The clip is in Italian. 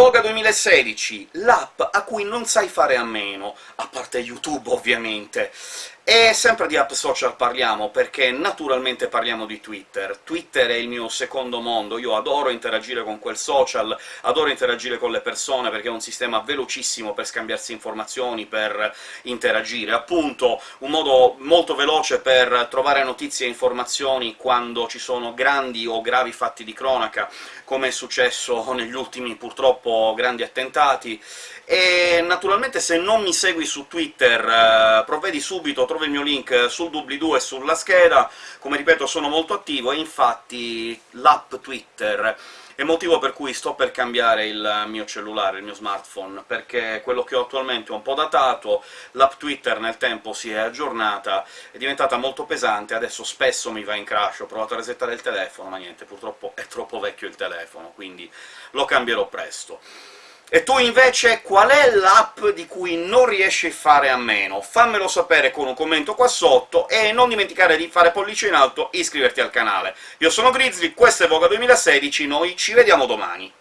Voga 2016, l'app a cui non sai fare a meno, a parte YouTube ovviamente. E sempre di app social parliamo, perché naturalmente parliamo di Twitter. Twitter è il mio secondo mondo, io adoro interagire con quel social, adoro interagire con le persone, perché è un sistema velocissimo per scambiarsi informazioni, per interagire. Appunto, un modo molto veloce per trovare notizie e informazioni quando ci sono grandi o gravi fatti di cronaca, come è successo negli ultimi, purtroppo, grandi attentati, e naturalmente se non mi segui su Twitter eh, provvedi subito, trovi il mio link sul doobly-doo e sulla scheda, come ripeto sono molto attivo, e infatti l'app Twitter è motivo per cui sto per cambiare il mio cellulare, il mio smartphone, perché quello che ho attualmente è un po' datato, l'app Twitter nel tempo si è aggiornata, è diventata molto pesante, adesso spesso mi va in crash, ho provato a resettare il telefono, ma niente, purtroppo è troppo vecchio il telefono, quindi lo cambierò presto. E tu invece qual è l'app di cui non riesci a fare a meno? Fammelo sapere con un commento qua sotto, e non dimenticare di fare pollice in alto e iscriverti al canale. Io sono Grizzly, questo è Voga 2016, noi ci vediamo domani!